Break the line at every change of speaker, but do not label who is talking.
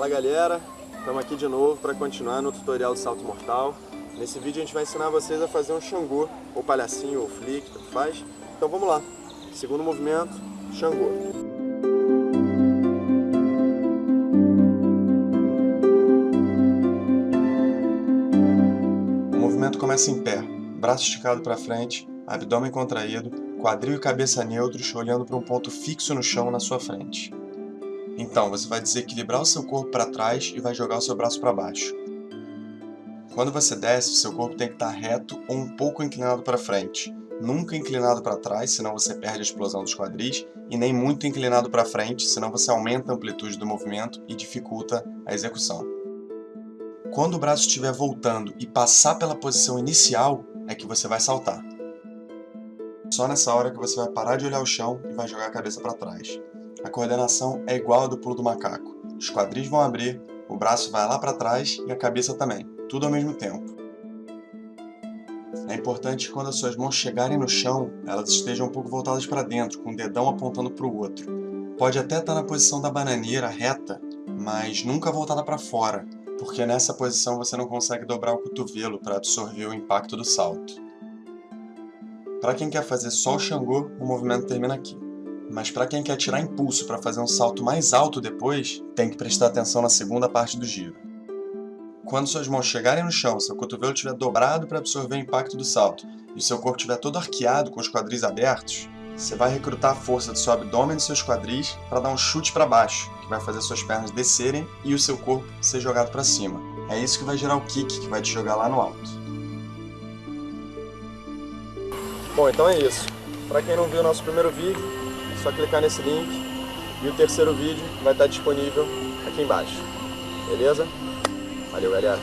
Fala galera, estamos aqui de novo para continuar no tutorial do salto mortal. Nesse vídeo a gente vai ensinar vocês a fazer um Xangô, ou palhacinho, ou flick, tanto faz. Então vamos lá. Segundo movimento, Xangô. O movimento começa em pé, braço esticado para frente, abdômen contraído, quadril e cabeça neutros, olhando para um ponto fixo no chão na sua frente. Então, você vai desequilibrar o seu corpo para trás e vai jogar o seu braço para baixo. Quando você desce, o seu corpo tem que estar reto ou um pouco inclinado para frente. Nunca inclinado para trás, senão você perde a explosão dos quadris, e nem muito inclinado para frente, senão você aumenta a amplitude do movimento e dificulta a execução. Quando o braço estiver voltando e passar pela posição inicial, é que você vai saltar. Só nessa hora que você vai parar de olhar o chão e vai jogar a cabeça para trás. A coordenação é igual à do pulo do macaco. Os quadris vão abrir, o braço vai lá para trás e a cabeça também, tudo ao mesmo tempo. É importante que quando as suas mãos chegarem no chão, elas estejam um pouco voltadas para dentro, com o dedão apontando para o outro. Pode até estar na posição da bananeira reta, mas nunca voltada para fora, porque nessa posição você não consegue dobrar o cotovelo para absorver o impacto do salto. Para quem quer fazer só o Xangô, o movimento termina aqui. Mas para quem quer tirar impulso para fazer um salto mais alto depois, tem que prestar atenção na segunda parte do giro. Quando suas mãos chegarem no chão, seu cotovelo estiver dobrado para absorver o impacto do salto e seu corpo estiver todo arqueado com os quadris abertos, você vai recrutar a força do seu abdômen e dos seus quadris para dar um chute para baixo, que vai fazer suas pernas descerem e o seu corpo ser jogado para cima. É isso que vai gerar o kick, que vai te jogar lá no alto. Bom, então é isso. Para quem não viu o nosso primeiro vídeo, só clicar nesse link e o terceiro vídeo vai estar disponível aqui embaixo. Beleza? Valeu, galera!